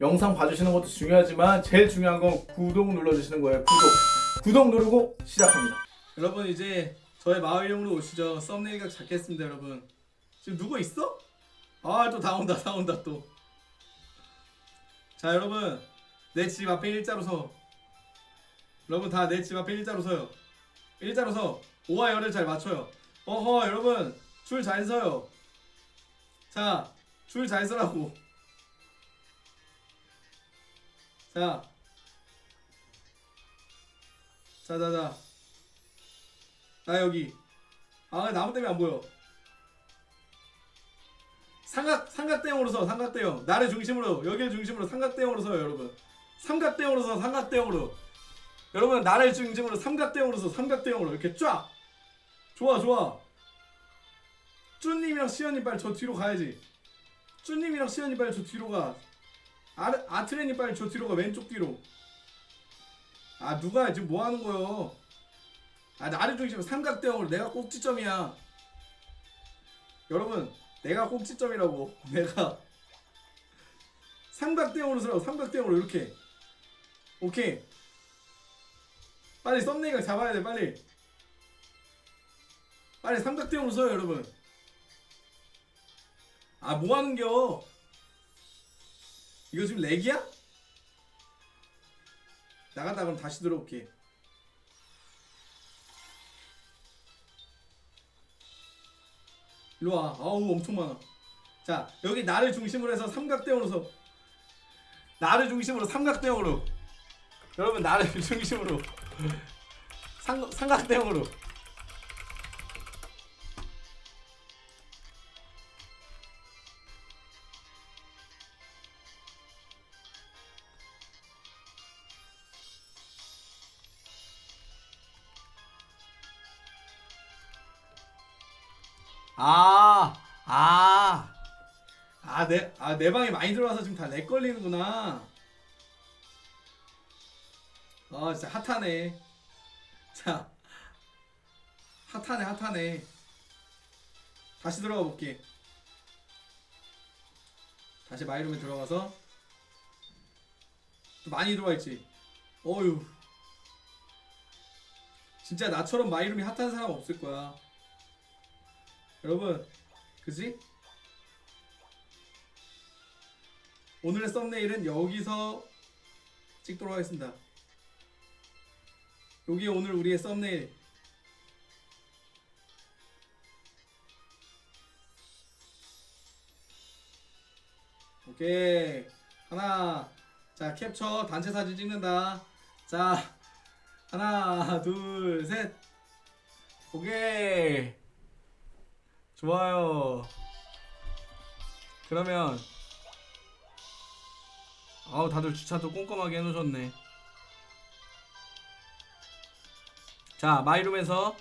영상 봐주시는 것도 중요하지만 제일 중요한 건 구독 눌러주시는 거예요 구독 구독 누르고 시작합니다 여러분 이제 저의 마을용으로 오시죠. 썸네일 각 잡겠습니다, 여러분. 지금 누구 있어? 아 또 다 온다, 다 온다 또. 자, 여러분 내 집 앞에 일자로 서. 여러분 다 내 집 앞에 일자로 서요. 일자로 서. 오와 열을 잘 맞춰요. 어허, 여러분 줄 잘 서요. 자, 줄 잘 서라고. 자, 자, 자, 자. 나 여기. 아 나무 때문에 안 보여. 삼각 삼각대형으로 서 삼각대형. 나를 중심으로 여기를 중심으로 삼각대형으로 서요 여러분. 삼각대형으로 서 삼각대형으로. 여러분 나를 중심으로 삼각대형으로 서 삼각대형으로. 이렇게 쫙. 좋아 좋아. 쭈님이랑 시연이 빨리 저 뒤로 가야지. 쭈님이랑 시연이 빨리 저 뒤로 가 아, 아트레니 빨리 저 뒤로 가 왼쪽 뒤로. 아 누가 지금 뭐 하는 거요? 아 나를 중심으로 삼각대형으로 내가 꼭지점이야. 여러분 내가 꼭지점이라고. 내가 삼각대형으로 서라고 삼각대형으로 이렇게. 오케이. 빨리 썸네일 잡아야 돼 빨리. 빨리 삼각대형으로 서요 여러분. 아 뭐하는겨 이거 지금 렉이야? 나갔다 그럼 다시 들어올게 일로 와. 아우 엄청 많아. 자 여기 나를 중심으로 해서 삼각대형으로 서. 나를 중심으로 삼각대형으로. 여러분 나를 중심으로 삼, 삼각대형으로. 아, 아, 아, 내, 아, 내 방에 많이 들어와서 지금 다 렉 걸리는구나. 아, 진짜 핫하네. 자, 핫하네, 핫하네. 다시 들어가 볼게. 다시 마이룸에 들어가서 또 많이 들어와 있지. 어휴. 진짜 나처럼 마이룸이 핫한 사람 없을 거야. 여러분 그지? 오늘의 썸네일은 여기서 찍도록 하겠습니다. 여기 오늘 우리의 썸네일. 오케이. 하나. 자 캡처 단체 사진 찍는다. 자 하나 둘 셋. 오케이 좋아요. 그러면 아우 다들 주차도 꼼꼼하게 해놓으셨네. 자 마이룸에서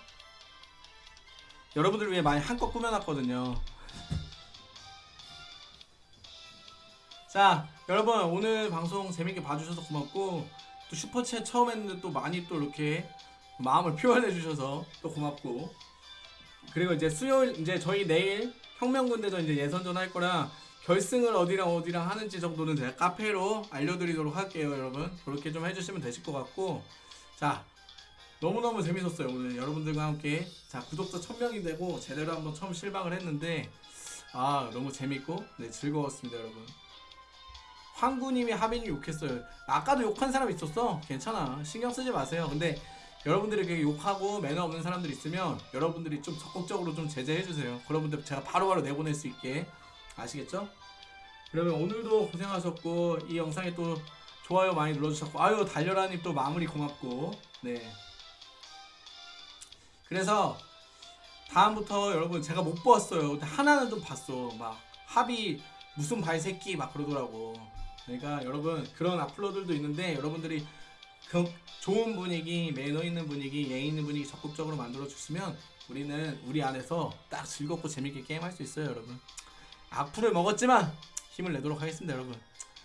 여러분들 위해 많이 한껏 꾸며놨거든요. 자 여러분 오늘 방송 재밌게 봐주셔서 고맙고 또 슈퍼챗 처음 했는데 또 많이 또 이렇게 마음을 표현해 주셔서 또 고맙고 그리고 이제 수요일 이제 저희 내일 혁명군대전 이제 예선전 할 거라 결승을 어디랑 어디랑 하는지 정도는 제가 카페로 알려드리도록 할게요 여러분. 그렇게 좀 해주시면 되실 것 같고. 자 너무너무 재밌었어요 오늘. 여러분들과 함께. 자 구독자 1000명이 되고 제대로 한번 처음 실방을 했는데 아 너무 재밌고 네 즐거웠습니다 여러분. 황구님이 하빈이 욕했어요. 아까도 욕한 사람 있었어? 괜찮아. 신경 쓰지 마세요. 근데 여러분들이 이렇게 욕하고 매너 없는 사람들 있으면 여러분들이 좀 적극적으로 좀 제재해 주세요. 그러분들 제가 바로바로 내보낼 수 있게. 아시겠죠? 그러면 오늘도 고생하셨고 이 영상에 또 좋아요 많이 눌러주셨고 아유 달려라님 또 마무리 고맙고. 네. 그래서 다음부터 여러분 제가 못 보았어요. 하나는 좀 봤어. 막 합이 무슨 발새끼 막 그러더라고. 그러니까 여러분 그런 악플러들도 있는데 여러분들이 그 좋은 분위기, 매너 있는 분위기, 예의 있는 분위기 적극적으로 만들어 주시면 우리는 우리 안에서 딱 즐겁고 재밌게 게임할 수 있어요, 여러분. 악플을 먹었지만 힘을 내도록 하겠습니다, 여러분.